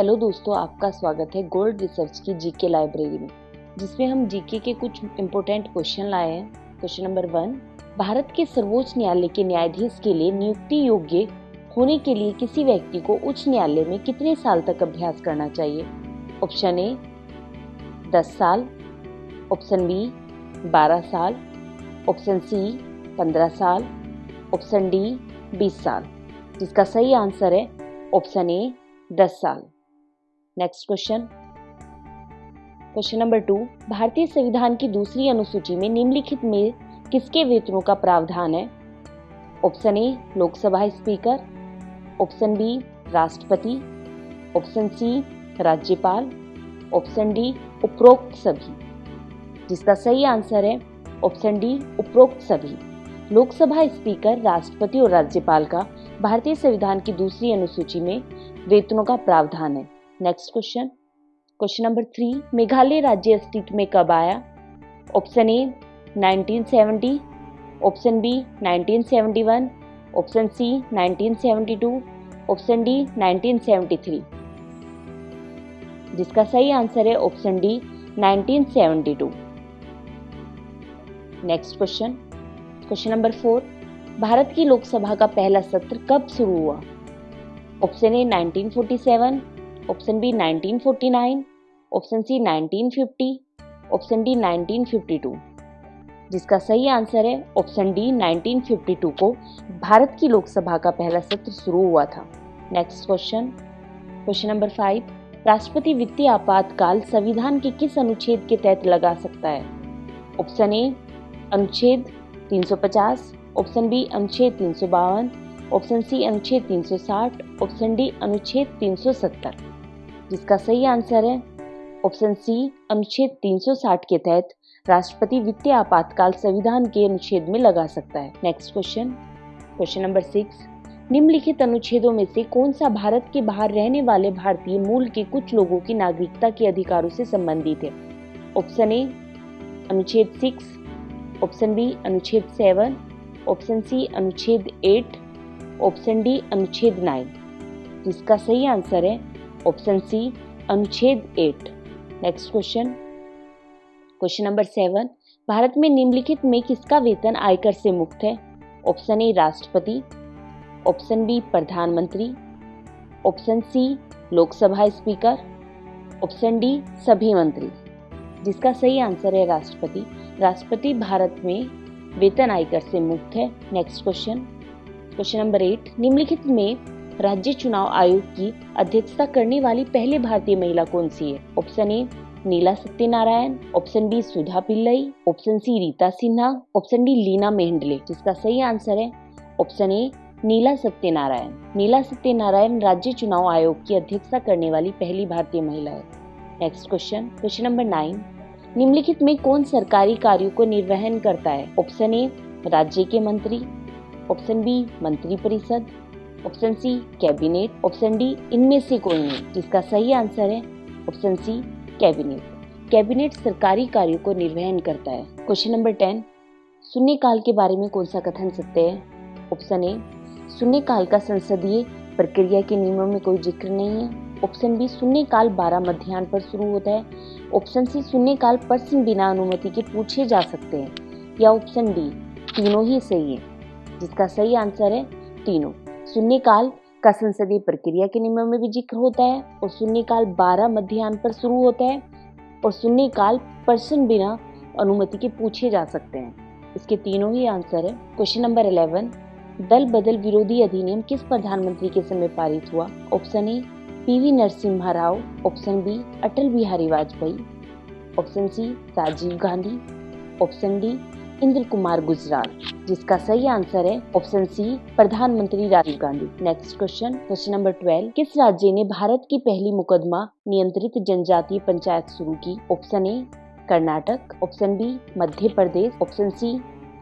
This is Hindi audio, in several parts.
हेलो दोस्तों, आपका स्वागत है गोल्ड रिसर्च की जीके लाइब्रेरी में, जिसमें हम जीके के कुछ इम्पोर्टेंट क्वेश्चन लाए हैं। क्वेश्चन नंबर वन भारत के सर्वोच्च न्यायालय के न्यायाधीश के लिए नियुक्ति योग्य होने के लिए किसी व्यक्ति को उच्च न्यायालय में कितने साल तक अभ्यास करना चाहिए? ऑप्शन ए दस साल। ऑप्शन बी बारह साल। ऑप्शन सी पंद्रह साल। ऑप्शन डी बीस साल। जिसका सही आंसर है ऑप्शन ए दस साल। Next question question number two भारतीय संविधान की दूसरी अनुसूची में निम्नलिखित में किसके वेतनों का प्रावधान है? Option A Lok Sabha speaker option B राष्ट्रपति. ऑप्शन सी राज्यपाल. ऑप्शन डी उपरोक्त सभी. जिसका सही आंसर है ऑप्शन डी उपरोक्त सभी. लोकसभा स्पीकर राष्ट्रपति और राज्यपाल का भारतीय संविधान की दूसरी अनुसूची में वेतनों का प्रावधान है। Next question question number three Meghalaya राज्य अस्तित्व में कब आया? Option A 1970 option B 1971 option C 1972 option D 1973 जिसका सही आंसर है option D 1972 next question question number four Bharat की लोकसभा का पहला सत्र कब शुरू हुआ? Option A 1947 option B 1949 option C 1950 option D 1952 जिसका सही आंसर है ऑप्शन डी 1952 को भारत की लोकसभा का पहला सत्र शुरू हुआ था। Next question question number five राष्ट्रपति वित्तीय आपातकाल संविधान के किस अनुच्छेद के तहत लगा सकता है? ऑप्शन ए अनुच्छेद 350 ऑप्शन बी अनुच्छेद तीन सौ बावन ऑप्शन सी अनुच्छेद 360 ऑप्शन डी अनुच्छेद 370 जिसका सही आंसर है। ऑप्शन सी अनुच्छेद 360 के तहत राष्ट्रपति वित्तीय आपातकाल संविधान के अनुच्छेद में लगा सकता है। Next question question number six निम्नलिखित अनुच्छेदों में से कौन सा भारत के बाहर रहने वाले भारतीय मूल के कुछ लोगों की नागरिकता के अधिकारों से संबंधित है? ऑप्शन ए अनुच्छेद सिक्स ऑप्शन बी अनुच्छेद सेवन ऑप्शन सी अनुच्छेद एट ऑप्शन डी अनुच्छेद नाइन जिसका सही आंसर है ऑप्शन सी अनुच्छेद eight next question question number seven Bharat में निम्नलिखित में किसका वेतन आयकर से मुक्त है? ऑप्शन ए राष्ट्रपति. ऑप्शन बी प्रधानमंत्री. Option C Lok Sabha speaker option D सभी मंत्री. जिसका सही आंसर है राष्ट्रपति। राष्ट्रपति भारत में वेतन आयकर से मुक्त है। Next question question number eight निम्नलिखित में राज्य चुनाव आयोग की अध्यक्षता करने वाली पहली भारतीय महिला कौन सी है? Option A Neela Satyanarayan option B Sudha Pillai option C Rita Sinha option D Leena Mehendale. जिसका सही आंसर है ऑप्शन ए नीला सत्यनारायण। नीला सत्यनारायण राज्य चुनाव आयोग की अध्यक्षता करने वाली पहली भारतीय महिला है। Next question question number nine निम्नलिखित में कौन सरकारी कार्यों को निर्वहन करता है? ऑप्शन ए राज्य के मंत्री। ऑप्शन बी मंत्री परिषद। Option C cabinet option D इनमें से कोई नहीं। जिसका सही आंसर है ऑप्शन सी कैबिनेट कैबिनेट सरकारी कार्यों को निर्वहन करता है। क्वेश्चन नंबर टेन शून्यकाल के बारे में कौन सा कथन सत्य है? ऑप्शन ए शून्यकाल का संसदीय प्रक्रिया के नियमों में कोई ज़िक्र नहीं है। ऑप्शन बी शून्यकाल बारह मध्यान्ह पर शुरू होता है। ऑप्शन सी शून्यकाल प्रश्न बिना अनुमति के पूछे जा सकते हैं। या ऑप्शन डी तीनों ही सही है। जिसका सही आंसर है, तीनों। शून्यकाल का संसदीय प्रक्रिया के नियमों में भी ज़िक्र होता है, और शून्यकाल बारह मध्यान्ह पर शुरू होता है, और शून्यकाल प्रश्न बिना अनुमति के पूछे जा सकते हैं। इसके तीनों ही आंसर है। क्वेश्चन नंबर इलेवन दल बदल विरोधी अधिनियम किस प्रधानमंत्री के समय पारित हुआ? Option A PV Narasimha Rao. Option B Atal Bihari Vajpayee. Option C Rajiv Gandhi. Option D Inder Kumar Gujral, जिसका सही आंसर है ऑप्शन सी प्रधानमंत्री Rajiv Gandhi. Next question question number twelve किस राज्य ने भारत की पहली मुकदमा नियंत्रित जनजातीय पंचायत शुरू की? Option A Karnataka. Option B Madhya Pradesh. Option C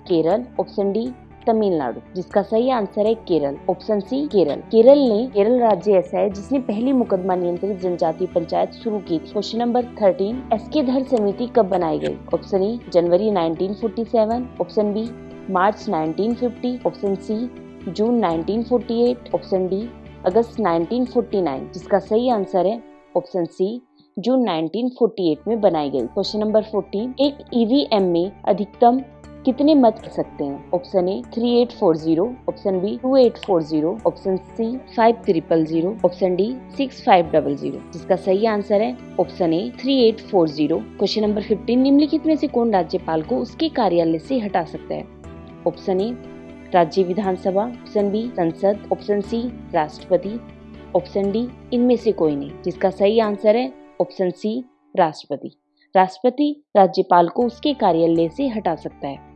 Kerala. Option D Tamil Nadu, जिसका सही आंसर है केरल ऑप्शन सी केरल। केरल ने केरल राज्य ऐसा है जिसने पहली मुकदमा नियंत्रित जनजाति पंचायत शुरू की। क्वेश्चन नंबर थर्टीन एस के धर समिति कब बनाई गई? ऑप्शन ए जनवरी 1947 ऑप्शन बी मार्च 1950 ऑप्शन सी जून 1948 ऑप्शन डी अगस्त 1949 जिसका सही आंसर है ऑप्शन सी जून 1948 में बनाई गई। क्वेश्चन नंबर 14 एक ईवीएम में अधिकतम कितने मत कर सकते हैं? Option A three eight four zero option B two eight four zero option C five triple zero option D six five double zero जिसका सही आंसर है option A three eight four zero question number fifteen निम्नलिखित में से कौन राज्यपाल को उसके कार्यालय से हटा सकता है? ऑप्शन ए राज्य विधानसभा. ऑप्शन बी संसद. ऑप्शन सी राष्ट्रपति. ऑप्शन डी इनमें से कोई नहीं। जिसका सही आंसर है ऑप्शन सी राष्ट्रपति. राष्ट्रपति राज्यपाल को उसके कार्यालय से हटा सकता है।